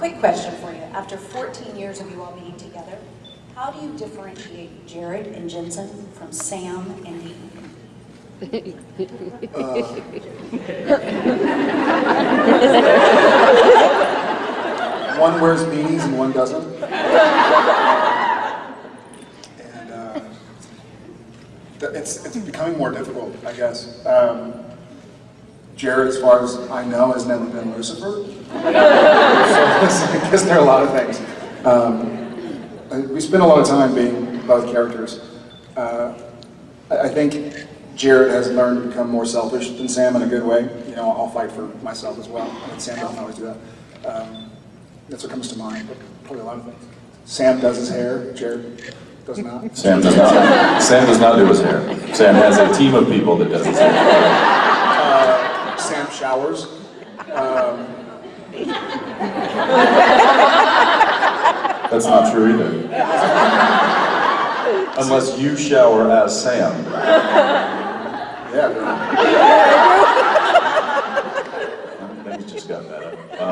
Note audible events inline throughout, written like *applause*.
quick question for you. After 14 years of you all being together, how do you differentiate Jared and Jensen from Sam and Dean? One wears beanies and one doesn't. and uh, it's, it's becoming more difficult, I guess. Um, Jared, as far as I know, has never been Lucifer. *laughs* so I guess there are a lot of things. Um, we spend a lot of time being both characters. Uh, I I think Jared has learned to become more selfish than Sam in a good way. You know, I'll fight for myself as well. I mean, Sam doesn't always do that. Um, that's what comes to mind, but probably a lot of things. Sam does his hair, Jared does not. Sam does not. Sam does not do his hair. Sam has a team of people that does his hair. Showers. Um, That's not true either. Unless you shower as Sam. yeah. Things just got better. Uh,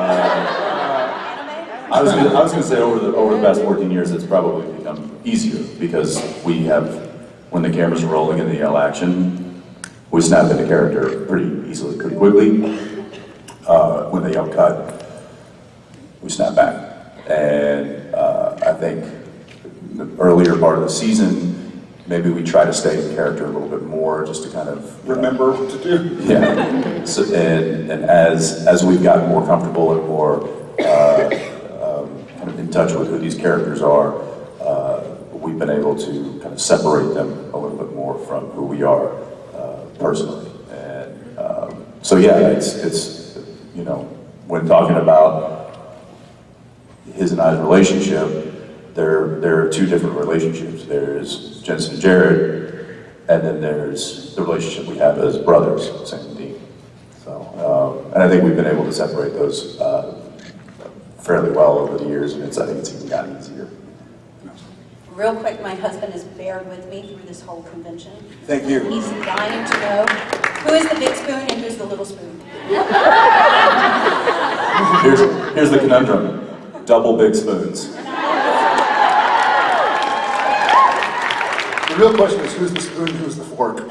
I was gonna, I was gonna say over the over the past 14 years, it's probably become easier because we have, when the cameras are rolling and the yell action, we snap into character pretty easily, pretty quickly. Uh, when they yell cut, we snap back. And uh, I think the earlier part of the season, maybe we try to stay in character a little bit more, just to kind of know, Remember what to do. yeah. So, and, and as, as we've gotten more comfortable and more uh, um, kind of in touch with who these characters are, uh, we've been able to kind of separate them a little bit more from who we are personally. And um, so, yeah, it's, it's, you know, when talking about his and I's relationship, there, there are two different relationships. There's Jensen and Jared, and then there's the relationship we have as brothers, Sam and Dean. So, um, and I think we've been able to separate those uh, fairly well over the years, and it's, I think it's even gotten easier. Real quick, my husband has bared with me through this whole convention. Thank you. He's dying to know who is the big spoon and who's the little spoon. Here's, here's the conundrum, double big spoons. The real question is who's the spoon, who's the fork?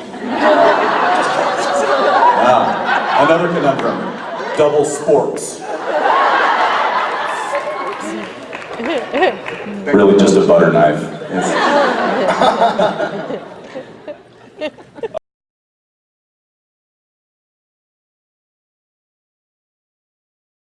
Now, another conundrum, double sporks. *laughs* Really just a butter knife. It's- *laughs*